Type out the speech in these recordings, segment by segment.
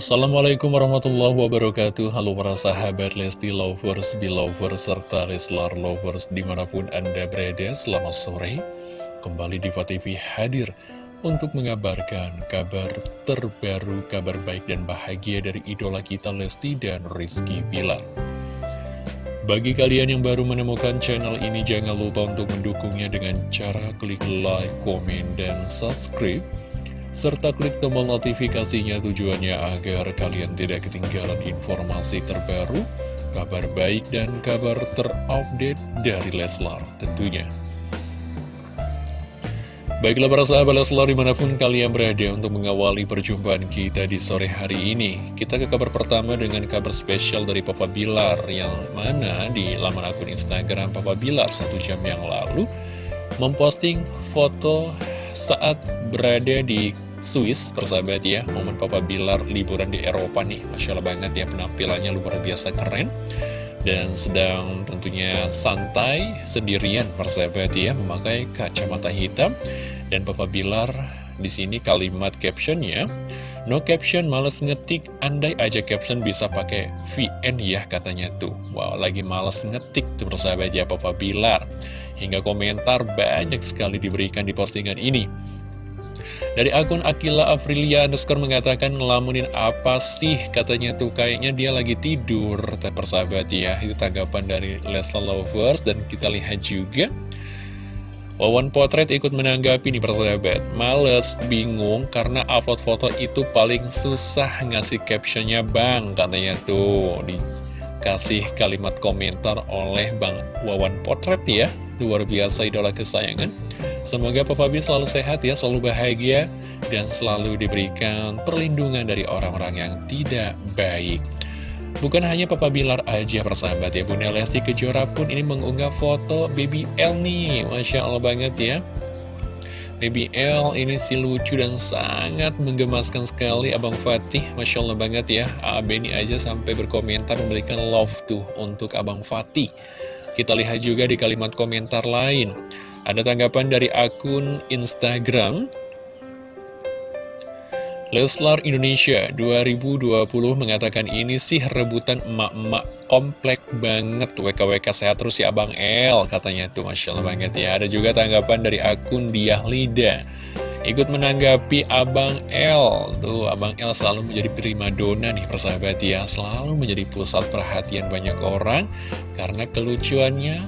Assalamualaikum warahmatullahi wabarakatuh. Halo para sahabat Lesti Lovers, Belovers, serta Leslar Lovers di mana pun Anda berada Selamat sore. Kembali di TV hadir untuk mengabarkan kabar terbaru, kabar baik dan bahagia dari idola kita Lesti dan Rizky Bilar. Bagi kalian yang baru menemukan channel ini, jangan lupa untuk mendukungnya dengan cara klik like, komen, dan subscribe serta klik tombol notifikasinya tujuannya agar kalian tidak ketinggalan informasi terbaru, kabar baik dan kabar terupdate dari Leslar tentunya. Baiklah para sahabat Leslar di mana pun kalian berada untuk mengawali perjumpaan kita di sore hari ini Kita ke kabar pertama dengan kabar spesial dari Papa Bilar Yang mana di laman akun Instagram Papa Bilar satu jam yang lalu Memposting foto saat berada di Swiss persahabat ya. Momen Papa Bilar liburan di Eropa nih. Masya Allah banget ya penampilannya luar biasa keren. Dan sedang tentunya santai sendirian persahabat ya Memakai kacamata hitam. Dan Papa Bilar di sini kalimat captionnya No caption, males ngetik, andai aja caption bisa pakai VN ya katanya tuh. Wow, lagi males ngetik tuh persahabat ya Papa Bilar Hingga komentar banyak sekali diberikan di postingan ini. Dari akun Akila Afrilia underscore mengatakan ngelamunin apa sih? Katanya tuh kayaknya dia lagi tidur persahabat ya. Itu tanggapan dari Leslie Lovers dan kita lihat juga. Wawan Potret ikut menanggapi nih persahabat. Males, bingung karena upload foto itu paling susah ngasih captionnya bang Katanya tuh. Dikasih kalimat komentar oleh Bang Wawan Potret ya Luar biasa idola kesayangan. Semoga Papa B selalu sehat ya, selalu bahagia Dan selalu diberikan perlindungan dari orang-orang yang tidak baik. Bukan hanya Papa Bilar aja persahabat ya Bunda Lesti Kejora pun ini mengunggah foto Baby L nih. Masya Allah banget ya. Baby L ini si lucu dan sangat menggemaskan sekali Abang Fatih. Masya Allah banget ya. AB ini aja sampai berkomentar memberikan love tuh untuk Abang Fatih kita lihat juga di kalimat komentar lain. Ada tanggapan dari akun Instagram? Leslar Indonesia 2020 mengatakan ini sih rebutan emak-emak komplek banget. WKWK sehat terus ya Abang L katanya. Tuh Masya Allah banget ya. Ada juga tanggapan dari akun Diah Lida Ikut menanggapi Abang L Tuh Abang L selalu menjadi primadona nih persahabat ya. Selalu menjadi pusat perhatian banyak orang Karena kelucuannya,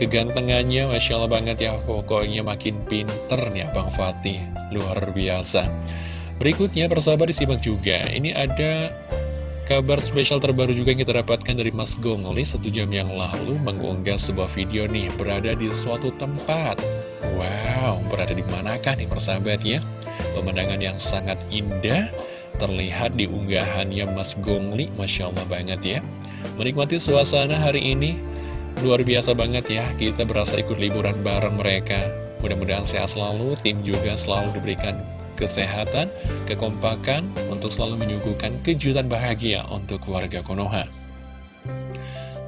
kegantengannya Masya Allah banget ya. Pokoknya makin pinter nih Abang Fatih. Luar biasa. Berikutnya persahabat disimak juga. Ini ada kabar spesial terbaru juga yang kita dapatkan dari Mas Gongli Satu jam yang lalu mengunggah sebuah video nih Berada di suatu tempat. Wow, berada di manakah nih persahabat ya? Pemandangan yang sangat indah terlihat di unggahannya Mas Gongli, Masya Allah banget ya. Menikmati suasana hari ini, luar biasa banget ya, kita berasa ikut liburan bareng mereka. Mudah-mudahan sehat selalu, tim juga selalu diberikan kesehatan, kekompakan untuk selalu menyuguhkan kejutan bahagia untuk keluarga Konoha.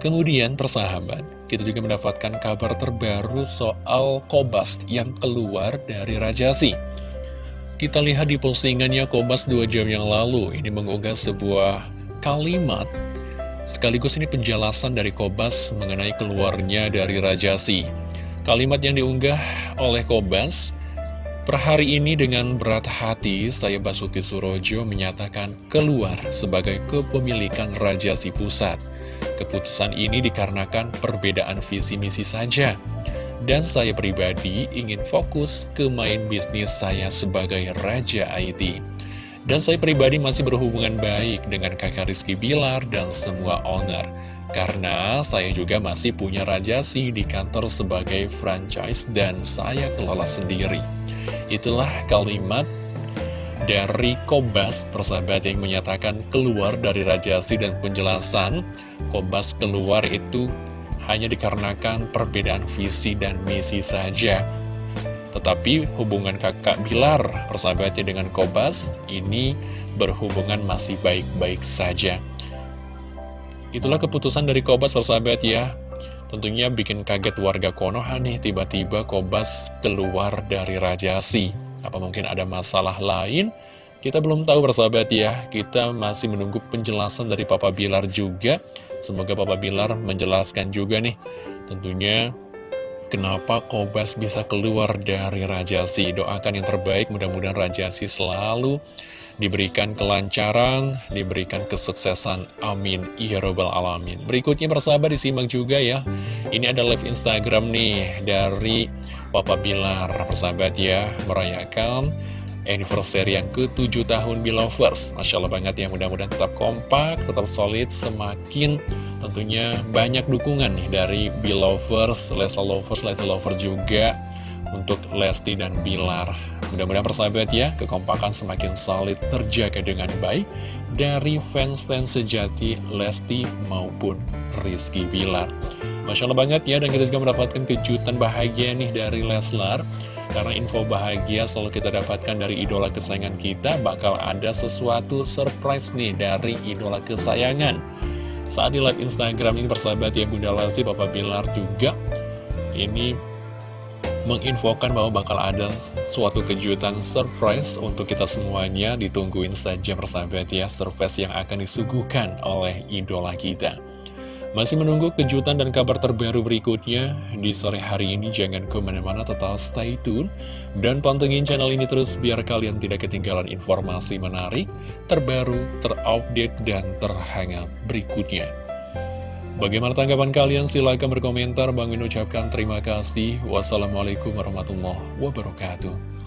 Kemudian persahabat, kita juga mendapatkan kabar terbaru soal Kobas yang keluar dari Rajasi. Kita lihat di postingannya Kobas dua jam yang lalu, ini mengunggah sebuah kalimat sekaligus ini penjelasan dari Kobas mengenai keluarnya dari Rajasi. Kalimat yang diunggah oleh Kobas, Per hari ini dengan berat hati, saya Basuki Surojo menyatakan keluar sebagai kepemilikan Rajasi Pusat. Keputusan ini dikarenakan perbedaan visi misi saja. Dan saya pribadi ingin fokus ke main bisnis saya sebagai Raja IT. Dan saya pribadi masih berhubungan baik dengan kakak Rizky Bilar dan semua owner. Karena saya juga masih punya Rajasi di kantor sebagai franchise dan saya kelola sendiri. Itulah kalimat dari Kobas, persahabat yang menyatakan keluar dari Rajasi dan penjelasan Kobas keluar itu hanya dikarenakan perbedaan visi dan misi saja. Tetapi hubungan kakak Bilar, persahabatnya dengan Kobas, ini berhubungan masih baik-baik saja. Itulah keputusan dari Kobas, persahabat ya. Tentunya bikin kaget warga Konoha nih, tiba-tiba Kobas keluar dari Rajasi. Apa mungkin ada masalah lain? Kita belum tahu bersahabat ya, kita masih menunggu penjelasan dari Papa Bilar juga. Semoga Papa Bilar menjelaskan juga nih, tentunya kenapa Kobas bisa keluar dari Rajasi. Doakan yang terbaik, mudah-mudahan Rajasi selalu diberikan kelancaran, diberikan kesuksesan. Amin. Ya Robbal Alamin. Berikutnya persahabat disimak juga ya. Ini ada live Instagram nih dari Papa Bilar, persahabat ya, merayakan anniversary yang ke-7 tahun Belovers Masya Allah banget ya, mudah-mudahan tetap kompak, tetap solid, semakin tentunya banyak dukungan nih dari Belovers, Leslie Lovers, Leslie Lover juga untuk Lesti dan Bilar Mudah-mudahan persahabat ya, kekompakan semakin solid terjaga dengan baik dari fans-fans sejati Lesti maupun Rizky Bilar. Masya Allah banget ya, dan kita juga mendapatkan kejutan bahagia nih dari Leslar. Karena info bahagia selalu kita dapatkan dari idola kesayangan kita Bakal ada sesuatu surprise nih dari idola kesayangan. Saat di live Instagram ini persahabat ya Bunda Lesti, Bapak Bilar juga Ini menginfokan bahwa bakal ada suatu kejutan surprise untuk kita semuanya Ditungguin saja persahabat ya Surprise yang akan disuguhkan oleh idola kita masih menunggu kejutan dan kabar terbaru berikutnya di sore hari ini. Jangan ke mana-mana, tetap stay tune. Dan pantengin channel ini terus biar kalian tidak ketinggalan informasi menarik, terbaru, terupdate, dan terhangat berikutnya. Bagaimana tanggapan kalian? Silahkan berkomentar. Bang Min ucapkan terima kasih. Wassalamualaikum warahmatullahi wabarakatuh.